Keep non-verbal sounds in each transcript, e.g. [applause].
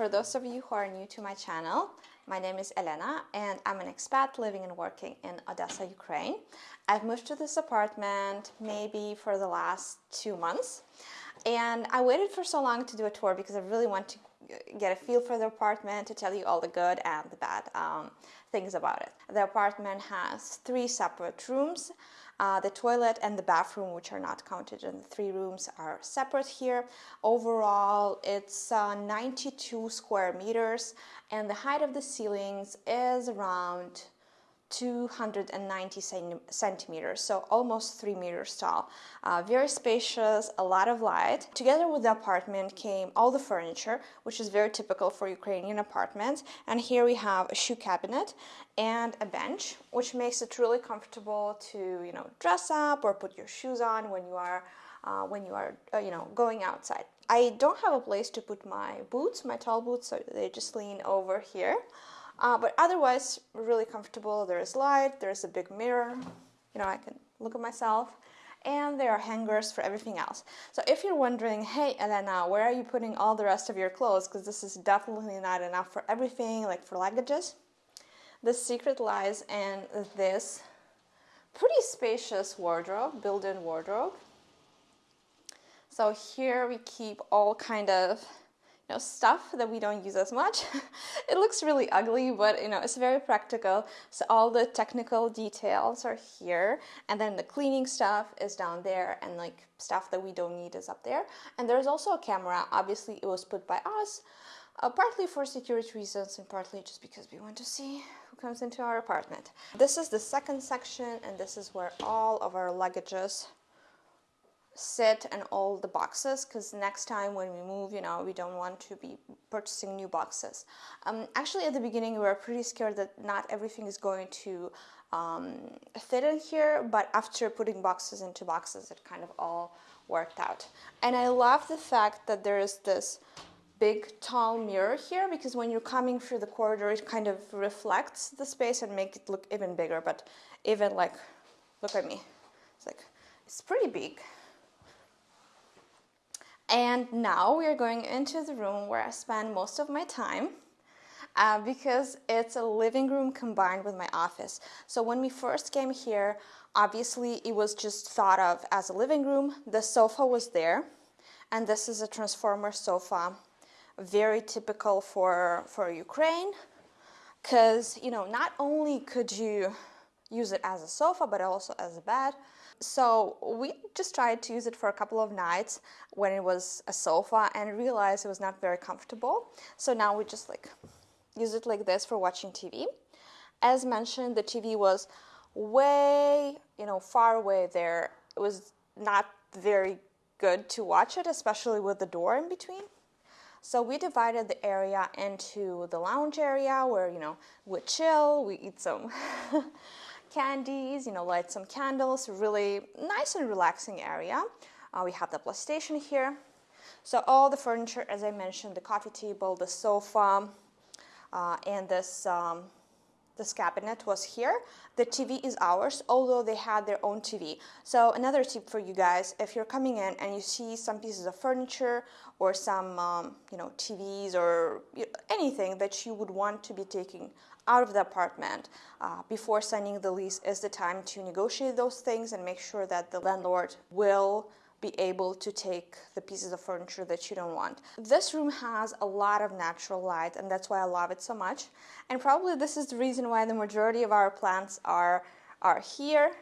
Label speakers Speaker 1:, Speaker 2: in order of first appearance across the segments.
Speaker 1: for those of you who are new to my channel, my name is Elena and I'm an expat living and working in Odessa, Ukraine. I've moved to this apartment maybe for the last two months and I waited for so long to do a tour because I really want to get a feel for the apartment to tell you all the good and the bad um, things about it. The apartment has three separate rooms. Uh, the toilet and the bathroom, which are not counted in the three rooms, are separate here. Overall, it's uh, 92 square meters, and the height of the ceilings is around 290 centimeters, so almost three meters tall. Uh, very spacious, a lot of light. Together with the apartment came all the furniture, which is very typical for Ukrainian apartments. And here we have a shoe cabinet and a bench, which makes it really comfortable to, you know, dress up or put your shoes on when you are, uh, when you are, uh, you know, going outside. I don't have a place to put my boots, my tall boots, so they just lean over here. Uh, but otherwise, really comfortable. There's light, there's a big mirror, you know, I can look at myself, and there are hangers for everything else. So if you're wondering, hey, Elena, where are you putting all the rest of your clothes? Because this is definitely not enough for everything, like for luggages. The secret lies in this pretty spacious wardrobe, built-in wardrobe. So here we keep all kind of know, stuff that we don't use as much. [laughs] it looks really ugly, but you know, it's very practical. So all the technical details are here, and then the cleaning stuff is down there, and like stuff that we don't need is up there. And there's also a camera. Obviously, it was put by us, uh, partly for security reasons and partly just because we want to see who comes into our apartment. This is the second section, and this is where all of our luggages sit and all the boxes because next time when we move you know we don't want to be purchasing new boxes. Um, actually at the beginning we were pretty scared that not everything is going to um, fit in here but after putting boxes into boxes it kind of all worked out. And I love the fact that there is this big tall mirror here because when you're coming through the corridor it kind of reflects the space and make it look even bigger but even like look at me. It's like it's pretty big and now we are going into the room where I spend most of my time uh, because it's a living room combined with my office. So when we first came here, obviously it was just thought of as a living room. The sofa was there and this is a transformer sofa, very typical for, for Ukraine because, you know, not only could you use it as a sofa, but also as a bed. So we just tried to use it for a couple of nights when it was a sofa and realized it was not very comfortable. So now we just like use it like this for watching TV. As mentioned, the TV was way, you know, far away there. It was not very good to watch it, especially with the door in between. So we divided the area into the lounge area where, you know, we chill, we eat some [laughs] candies, you know, light some candles, really nice and relaxing area. Uh, we have the PlayStation here. So all the furniture, as I mentioned, the coffee table, the sofa, uh, and this um, this cabinet was here. The TV is ours, although they had their own TV. So another tip for you guys, if you're coming in and you see some pieces of furniture or some, um, you know, TVs or anything that you would want to be taking out of the apartment uh, before signing the lease is the time to negotiate those things and make sure that the landlord will be able to take the pieces of furniture that you don't want. This room has a lot of natural light and that's why I love it so much. And probably this is the reason why the majority of our plants are, are here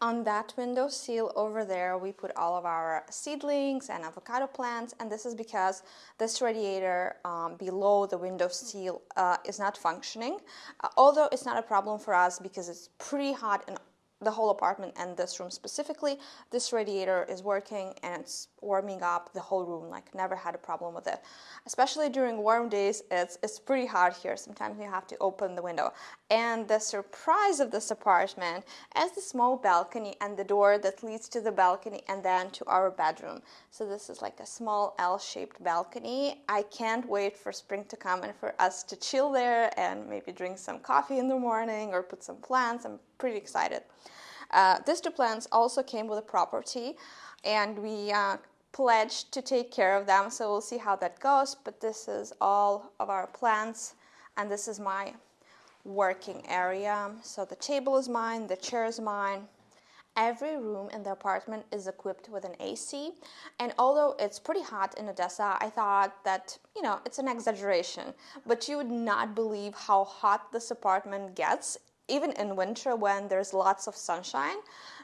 Speaker 1: on that window sill over there, we put all of our seedlings and avocado plants, and this is because this radiator um, below the window sill uh, is not functioning. Uh, although it's not a problem for us because it's pretty hot in the whole apartment and this room specifically, this radiator is working and it's warming up the whole room, like never had a problem with it. Especially during warm days, it's, it's pretty hot here. Sometimes you have to open the window. And the surprise of this apartment is the small balcony and the door that leads to the balcony and then to our bedroom. So this is like a small L-shaped balcony. I can't wait for spring to come and for us to chill there and maybe drink some coffee in the morning or put some plants. I'm pretty excited. Uh, these two plants also came with a property and we uh, pledged to take care of them, so we'll see how that goes. But this is all of our plants, and this is my working area. So the table is mine, the chair is mine. Every room in the apartment is equipped with an AC, and although it's pretty hot in Odessa, I thought that, you know, it's an exaggeration. But you would not believe how hot this apartment gets even in winter when there's lots of sunshine.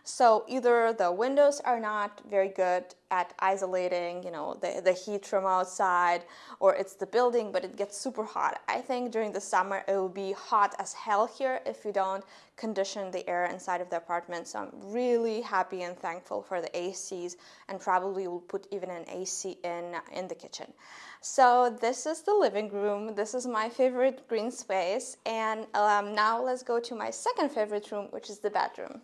Speaker 1: So either the windows are not very good at isolating, you know, the, the heat from outside, or it's the building, but it gets super hot. I think during the summer it will be hot as hell here if you don't condition the air inside of the apartment. So I'm really happy and thankful for the ACs, and probably will put even an AC in in the kitchen. So this is the living room. This is my favorite green space. And um, now let's go to my second favorite room, which is the bedroom.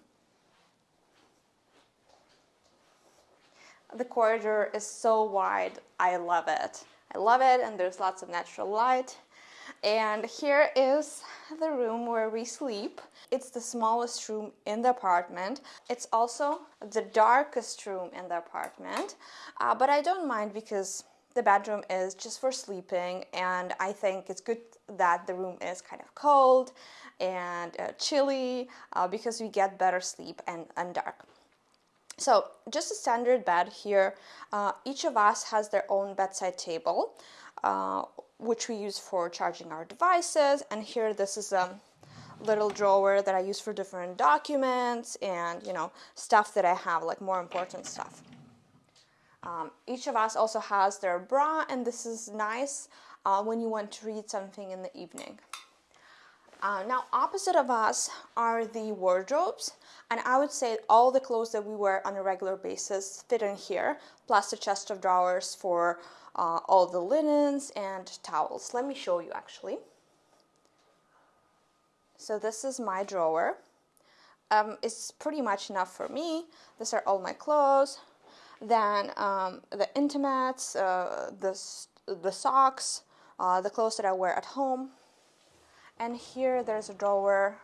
Speaker 1: The corridor is so wide. I love it. I love it and there's lots of natural light. And here is the room where we sleep. It's the smallest room in the apartment. It's also the darkest room in the apartment. Uh, but I don't mind because the bedroom is just for sleeping and I think it's good that the room is kind of cold and uh, chilly uh, because we get better sleep and, and dark. So just a standard bed here. Uh, each of us has their own bedside table, uh, which we use for charging our devices. And here, this is a little drawer that I use for different documents and you know stuff that I have, like more important stuff. Um, each of us also has their bra, and this is nice uh, when you want to read something in the evening. Uh, now, opposite of us are the wardrobes, and I would say all the clothes that we wear on a regular basis fit in here, plus a chest of drawers for uh, all the linens and towels. Let me show you actually. So this is my drawer. Um, it's pretty much enough for me. These are all my clothes, then um, the intimates, uh, the, the socks, uh, the clothes that I wear at home. And here there's a drawer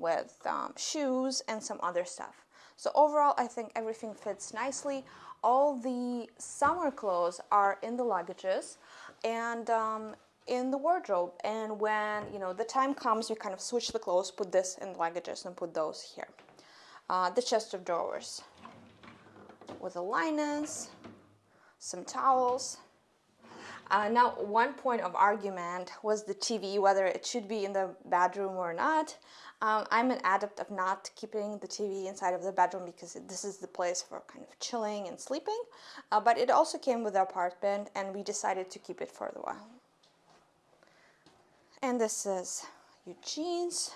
Speaker 1: with um, shoes and some other stuff. So overall, I think everything fits nicely. All the summer clothes are in the luggages and um, in the wardrobe. And when you know the time comes, you kind of switch the clothes, put this in the luggages, and put those here. Uh, the chest of drawers with the linens, some towels. Uh, now, one point of argument was the TV, whether it should be in the bedroom or not. Um, I'm an adept of not keeping the TV inside of the bedroom because this is the place for kind of chilling and sleeping. Uh, but it also came with the apartment, and we decided to keep it for a while. And this is Eugene's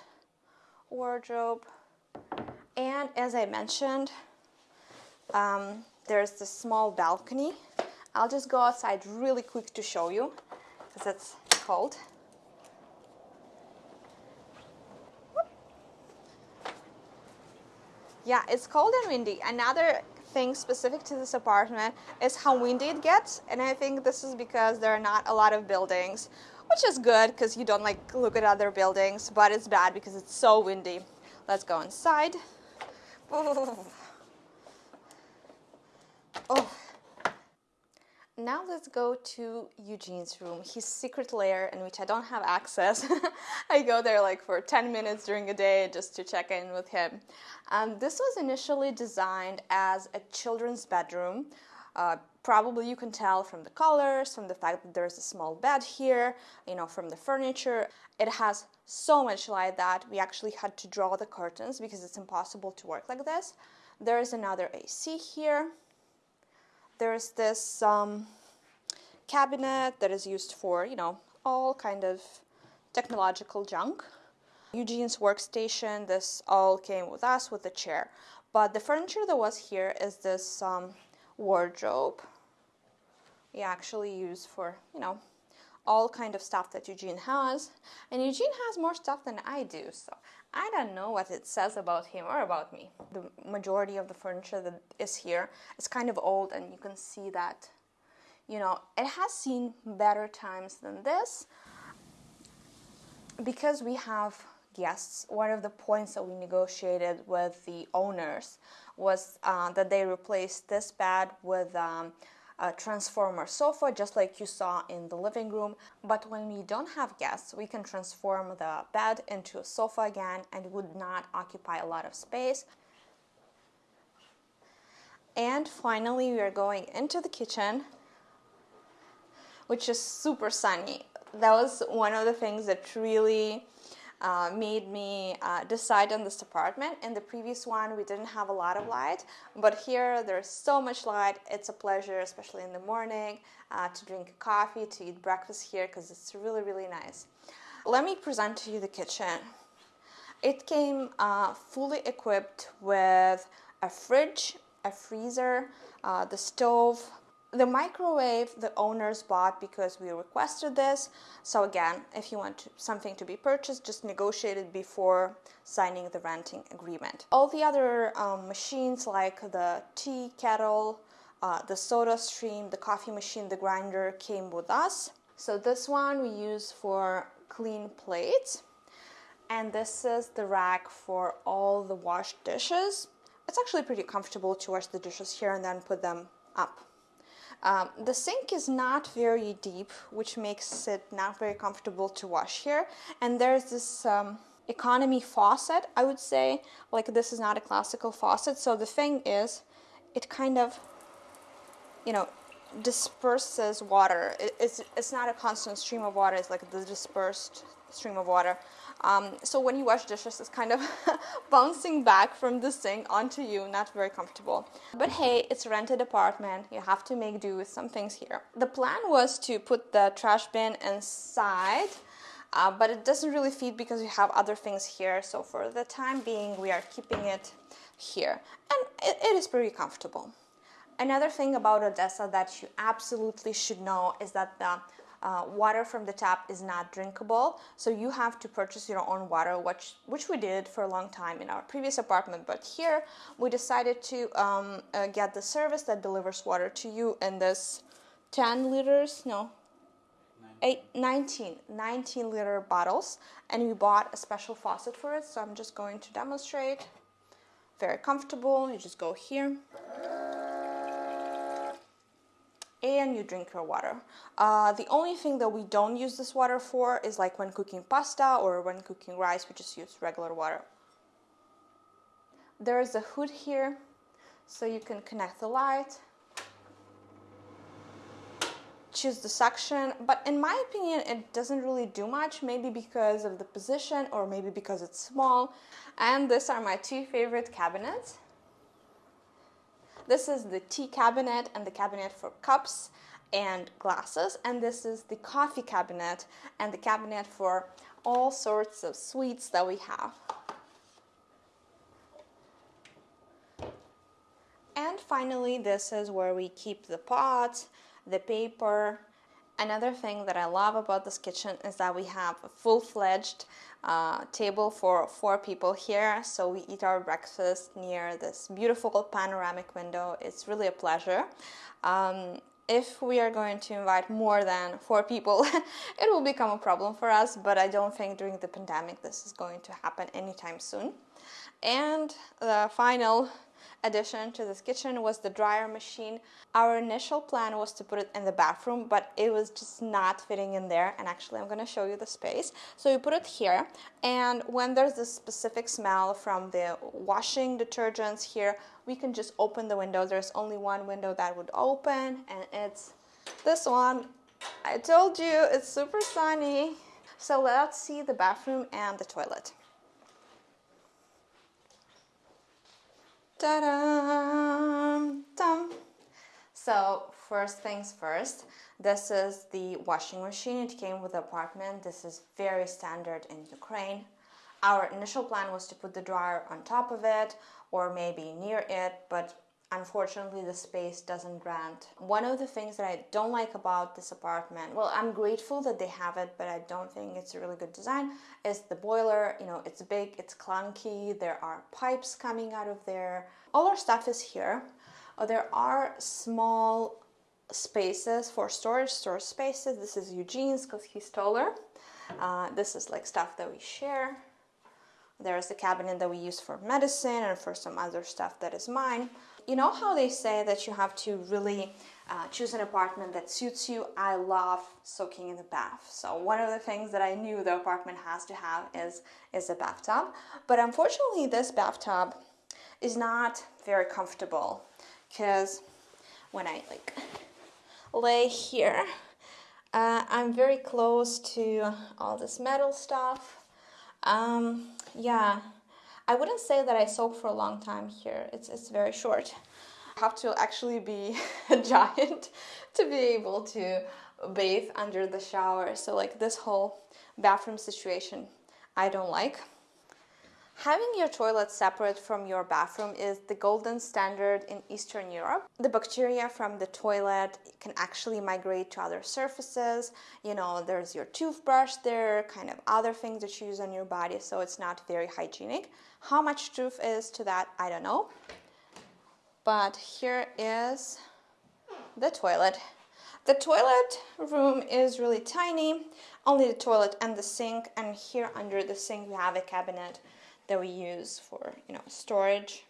Speaker 1: wardrobe. And as I mentioned, um, there's this small balcony. I'll just go outside really quick to show you because it's cold. Yeah, it's cold and windy. Another thing specific to this apartment is how windy it gets, and I think this is because there are not a lot of buildings, which is good because you don't like look at other buildings, but it's bad because it's so windy. Let's go inside. [laughs] Oh. Now let's go to Eugene's room, his secret lair in which I don't have access. [laughs] I go there like for 10 minutes during a day just to check in with him. Um, this was initially designed as a children's bedroom. Uh, probably you can tell from the colors, from the fact that there's a small bed here, you know, from the furniture. It has so much light that we actually had to draw the curtains because it's impossible to work like this. There is another AC here there's this um, cabinet that is used for, you know, all kind of technological junk. Eugene's workstation, this all came with us with the chair. But the furniture that was here is this um, wardrobe. We actually use for, you know, all kind of stuff that Eugene has. And Eugene has more stuff than I do, so I don't know what it says about him or about me. The majority of the furniture that is here is kind of old and you can see that, you know, it has seen better times than this. Because we have guests, one of the points that we negotiated with the owners was uh, that they replaced this bed with um, a transformer sofa, just like you saw in the living room. But when we don't have guests, we can transform the bed into a sofa again and would not occupy a lot of space. And finally, we are going into the kitchen, which is super sunny. That was one of the things that really uh, made me uh, decide on this apartment. In the previous one, we didn't have a lot of light, but here there's so much light. It's a pleasure, especially in the morning, uh, to drink coffee, to eat breakfast here, because it's really, really nice. Let me present to you the kitchen. It came uh, fully equipped with a fridge, a freezer, uh, the stove, the microwave the owners bought because we requested this. So again, if you want to, something to be purchased, just negotiate it before signing the renting agreement. All the other um, machines like the tea kettle, uh, the soda stream, the coffee machine, the grinder came with us. So this one we use for clean plates. And this is the rack for all the washed dishes. It's actually pretty comfortable to wash the dishes here and then put them up. Um, the sink is not very deep, which makes it not very comfortable to wash here. And there's this um, economy faucet, I would say, like this is not a classical faucet. So the thing is, it kind of, you know, disperses water. It, it's, it's not a constant stream of water, it's like the dispersed stream of water. Um, so when you wash dishes, it's kind of [laughs] bouncing back from the sink onto you, not very comfortable. But hey, it's a rented apartment. You have to make do with some things here. The plan was to put the trash bin inside, uh, but it doesn't really fit because we have other things here. So for the time being, we are keeping it here. And it, it is pretty comfortable. Another thing about Odessa that you absolutely should know is that the uh, water from the tap is not drinkable so you have to purchase your own water which which we did for a long time in our previous apartment but here we decided to um, uh, get the service that delivers water to you in this 10 liters no Eight, 19 19 liter bottles and we bought a special faucet for it so i'm just going to demonstrate. Very comfortable you just go here and you drink your water. Uh, the only thing that we don't use this water for is like when cooking pasta or when cooking rice, we just use regular water. There is a hood here, so you can connect the light, choose the suction, but in my opinion, it doesn't really do much, maybe because of the position or maybe because it's small. And these are my two favorite cabinets. This is the tea cabinet and the cabinet for cups and glasses. And this is the coffee cabinet and the cabinet for all sorts of sweets that we have. And finally, this is where we keep the pots, the paper. Another thing that I love about this kitchen is that we have a full-fledged uh, table for four people here. So we eat our breakfast near this beautiful panoramic window. It's really a pleasure. Um, if we are going to invite more than four people, [laughs] it will become a problem for us, but I don't think during the pandemic this is going to happen anytime soon. And the final addition to this kitchen was the dryer machine. Our initial plan was to put it in the bathroom, but it was just not fitting in there. And actually, I'm gonna show you the space. So we put it here, and when there's this specific smell from the washing detergents here, we can just open the window. There's only one window that would open, and it's this one. I told you, it's super sunny. So let's see the bathroom and the toilet. So first things first, this is the washing machine. It came with the apartment. This is very standard in Ukraine. Our initial plan was to put the dryer on top of it or maybe near it, but unfortunately the space doesn't grant. One of the things that I don't like about this apartment, well, I'm grateful that they have it, but I don't think it's a really good design, is the boiler. You know, it's big, it's clunky, there are pipes coming out of there. All our stuff is here. Uh, there are small spaces for storage, storage spaces. This is Eugene's because he's taller. Uh, this is like stuff that we share. There's the cabinet that we use for medicine and for some other stuff that is mine. You know how they say that you have to really uh, choose an apartment that suits you? I love soaking in the bath. So one of the things that I knew the apartment has to have is, is a bathtub. But unfortunately, this bathtub is not very comfortable because when I like lay here, uh, I'm very close to all this metal stuff. Um, yeah, I wouldn't say that I soak for a long time here. It's, it's very short. I have to actually be [laughs] a giant to be able to bathe under the shower. So like this whole bathroom situation, I don't like. Having your toilet separate from your bathroom is the golden standard in Eastern Europe. The bacteria from the toilet can actually migrate to other surfaces. You know, there's your toothbrush there, kind of other things that you use on your body, so it's not very hygienic. How much truth is to that, I don't know. But here is the toilet. The toilet room is really tiny, only the toilet and the sink, and here under the sink we have a cabinet that we use for you know storage.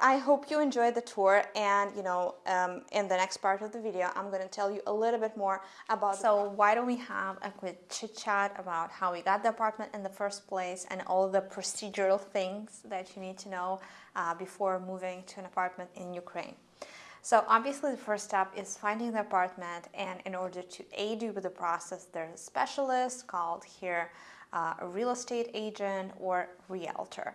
Speaker 1: I hope you enjoyed the tour and you know um, in the next part of the video I'm going to tell you a little bit more about so why don't we have a quick chit chat about how we got the apartment in the first place and all the procedural things that you need to know uh, before moving to an apartment in Ukraine. So obviously the first step is finding the apartment and in order to aid you with the process there's a specialist called here uh, a real estate agent or realtor.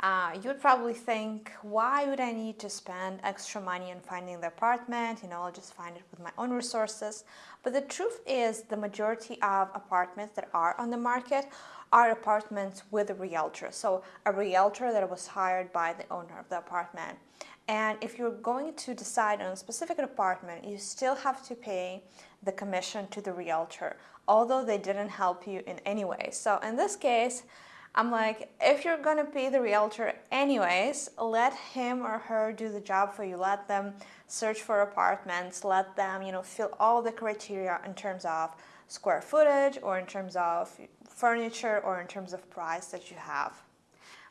Speaker 1: Uh, you would probably think, why would I need to spend extra money on finding the apartment? You know, I'll just find it with my own resources. But the truth is the majority of apartments that are on the market are apartments with a realtor. So a realtor that was hired by the owner of the apartment. And if you're going to decide on a specific apartment, you still have to pay the commission to the realtor although they didn't help you in any way. So in this case, I'm like, if you're gonna pay the realtor anyways, let him or her do the job for you. Let them search for apartments, let them, you know, fill all the criteria in terms of square footage or in terms of furniture or in terms of price that you have.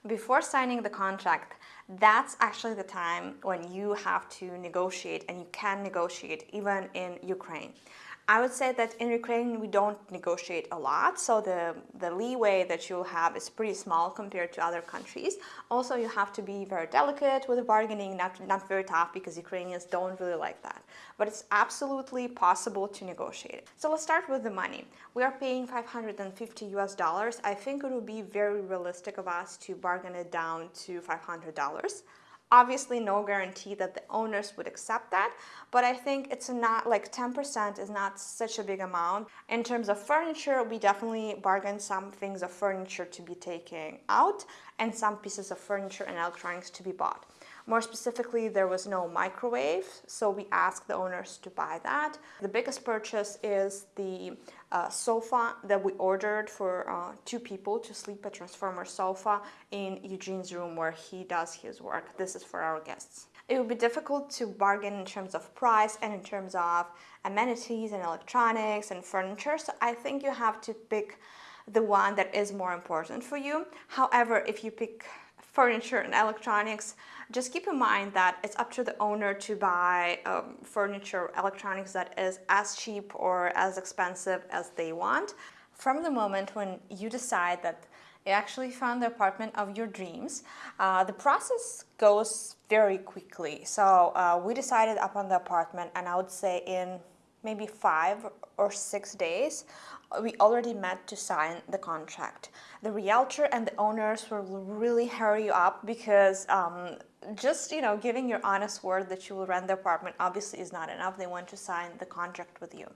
Speaker 1: Before signing the contract, that's actually the time when you have to negotiate and you can negotiate even in Ukraine. I would say that in Ukraine we don't negotiate a lot, so the, the leeway that you'll have is pretty small compared to other countries. Also, you have to be very delicate with the bargaining, not, not very tough because Ukrainians don't really like that. But it's absolutely possible to negotiate. So let's start with the money. We are paying 550 US dollars. I think it would be very realistic of us to bargain it down to $500. Obviously, no guarantee that the owners would accept that, but I think it's not like 10% is not such a big amount. In terms of furniture, we definitely bargained some things of furniture to be taken out and some pieces of furniture and electronics to be bought. More specifically, there was no microwave, so we asked the owners to buy that. The biggest purchase is the uh, sofa that we ordered for uh, two people to sleep a transformer sofa in Eugene's room where he does his work. This is for our guests. It would be difficult to bargain in terms of price and in terms of amenities and electronics and furniture, so I think you have to pick the one that is more important for you. However, if you pick furniture and electronics, just keep in mind that it's up to the owner to buy um, furniture electronics that is as cheap or as expensive as they want. From the moment when you decide that you actually found the apartment of your dreams, uh, the process goes very quickly. So uh, we decided upon the apartment and I would say in maybe five or six days, we already met to sign the contract. The realtor and the owners will really hurry you up because um, just you know giving your honest word that you will rent the apartment obviously is not enough. They want to sign the contract with you.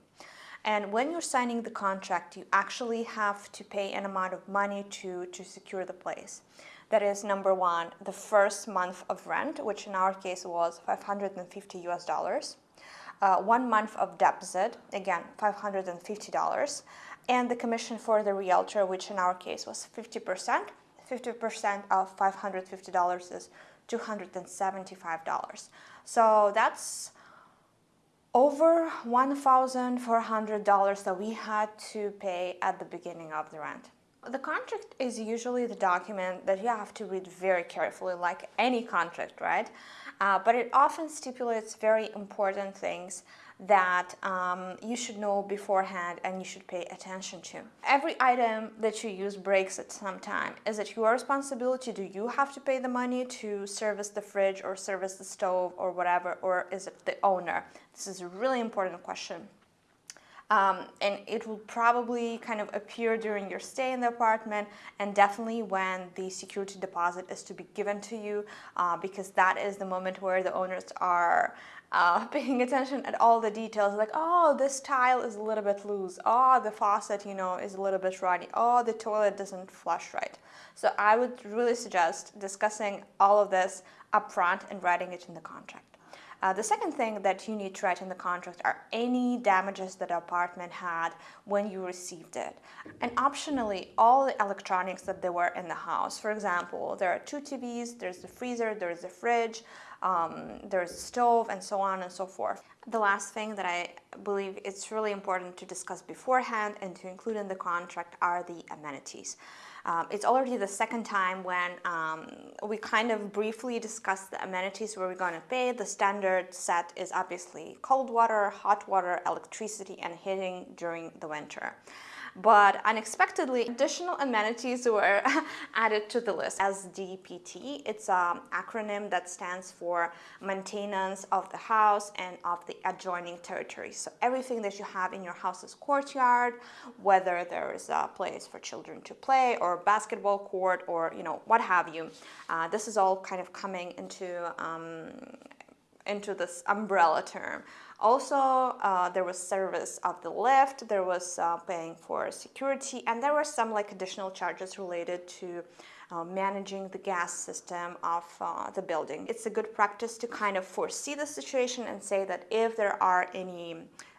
Speaker 1: And when you're signing the contract, you actually have to pay an amount of money to, to secure the place. That is number one, the first month of rent, which in our case was 550 US dollars. Uh, one month of deposit, again, $550, and the commission for the realtor, which in our case was 50%. 50% of $550 is $275. So that's over $1,400 that we had to pay at the beginning of the rent. The contract is usually the document that you have to read very carefully, like any contract, right? Uh, but it often stipulates very important things that um, you should know beforehand and you should pay attention to. Every item that you use breaks at some time. Is it your responsibility? Do you have to pay the money to service the fridge or service the stove or whatever, or is it the owner? This is a really important question. Um, and it will probably kind of appear during your stay in the apartment and definitely when the security deposit is to be given to you uh, because that is the moment where the owners are uh, [laughs] paying attention at all the details. Like oh this tile is a little bit loose. Oh the faucet you know is a little bit runny oh the toilet doesn't flush right. So I would really suggest discussing all of this upfront and writing it in the contract. Uh, the second thing that you need to write in the contract are any damages that the apartment had when you received it. And optionally, all the electronics that there were in the house. For example, there are two TVs, there's the freezer, there's the fridge, um, there's a stove, and so on and so forth. The last thing that I believe it's really important to discuss beforehand and to include in the contract are the amenities. Um, it's already the second time when um, we kind of briefly discussed the amenities where we're going to pay. The standard set is obviously cold water, hot water, electricity, and heating during the winter but unexpectedly additional amenities were [laughs] added to the list. SDPT, it's an acronym that stands for maintenance of the house and of the adjoining territory. So everything that you have in your house's courtyard, whether there is a place for children to play or basketball court or you know what have you, uh, this is all kind of coming into um, into this umbrella term. Also, uh, there was service of the lift, there was uh, paying for security, and there were some like additional charges related to uh, managing the gas system of uh, the building. It's a good practice to kind of foresee the situation and say that if there are any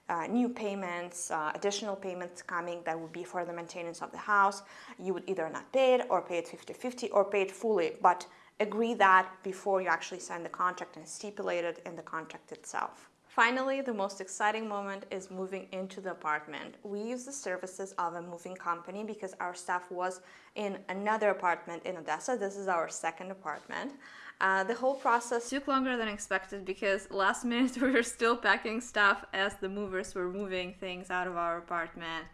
Speaker 1: uh, new payments, uh, additional payments coming that would be for the maintenance of the house, you would either not pay it or pay it 50-50 or pay it fully, but agree that before you actually sign the contract and stipulate it in the contract itself. Finally, the most exciting moment is moving into the apartment. We use the services of a moving company because our staff was in another apartment in Odessa. This is our second apartment. Uh, the whole process took longer than expected because last minute [laughs] we were still packing stuff as the movers were moving things out of our apartment.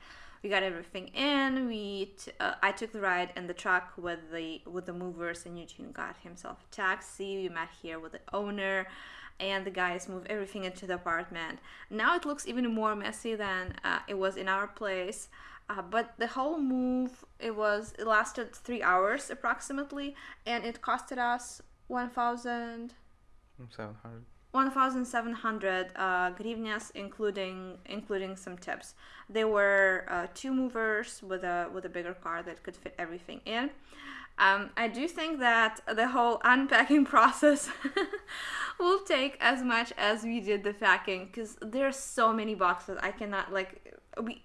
Speaker 1: We got everything in. We uh, I took the ride in the truck with the with the movers, and Eugene got himself a taxi. We met here with the owner and the guys move everything into the apartment. Now it looks even more messy than uh, it was in our place. Uh, but the whole move it was it lasted three hours approximately and it costed us 1700 1700 uh, grivnias including including some tips there were uh, two movers with a with a bigger car that could fit everything in um, I do think that the whole unpacking [laughs] process [laughs] will take as much as we did the packing because there are so many boxes. I cannot like we.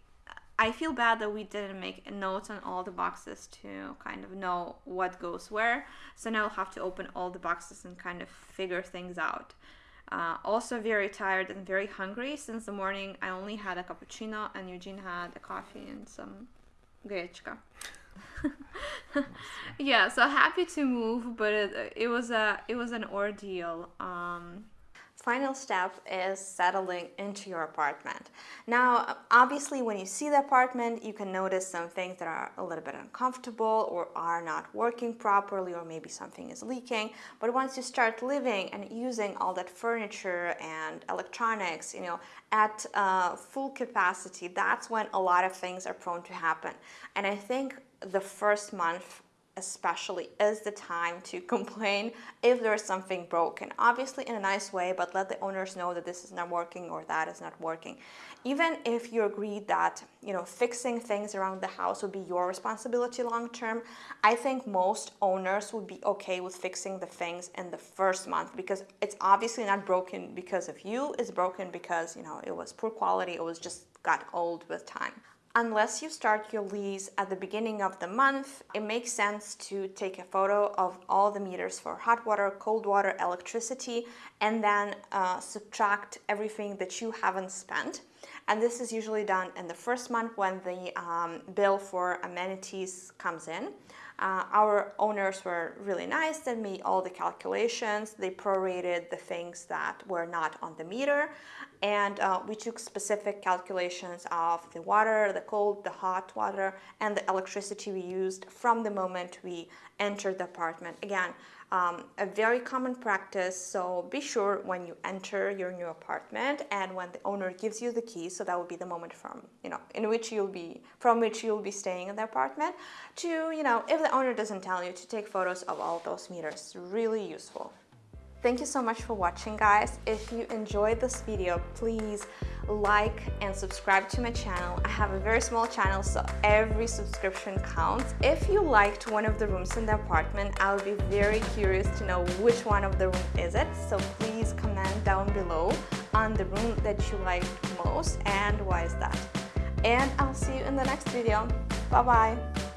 Speaker 1: I feel bad that we didn't make notes on all the boxes to kind of know what goes where. So now I'll have to open all the boxes and kind of figure things out. Uh, also very tired and very hungry since the morning I only had a cappuccino and Eugene had a coffee and some grechka. [laughs] yeah, so happy to move, but it, it was a it was an ordeal. Um, Final step is settling into your apartment. Now, obviously, when you see the apartment, you can notice some things that are a little bit uncomfortable or are not working properly, or maybe something is leaking. But once you start living and using all that furniture and electronics, you know, at uh, full capacity, that's when a lot of things are prone to happen. And I think the first month especially is the time to [laughs] complain if there's something broken. Obviously in a nice way but let the owners know that this is not working or that is not working. Even if you agree that you know fixing things around the house would be your responsibility long term i think most owners would be okay with fixing the things in the first month because it's obviously not broken because of you. It's broken because you know it was poor quality. It was just got old with time Unless you start your lease at the beginning of the month, it makes sense to take a photo of all the meters for hot water, cold water, electricity, and then uh, subtract everything that you haven't spent and this is usually done in the first month when the um, bill for amenities comes in. Uh, our owners were really nice. They made all the calculations. They prorated the things that were not on the meter. And uh, we took specific calculations of the water, the cold, the hot water, and the electricity we used from the moment we entered the apartment. Again, um, a very common practice, so be sure when you enter your new apartment and when the owner gives you the key, so that will be the moment from, you know, in which you'll be, from which you'll be staying in the apartment, to, you know, if the owner doesn't tell you, to take photos of all those meters. Really useful. Thank you so much for watching guys. If you enjoyed this video, please like and subscribe to my channel. I have a very small channel, so every subscription counts. If you liked one of the rooms in the apartment, I would be very curious to know which one of the room is it. So please comment down below on the room that you liked most and why is that. And I'll see you in the next video. Bye bye.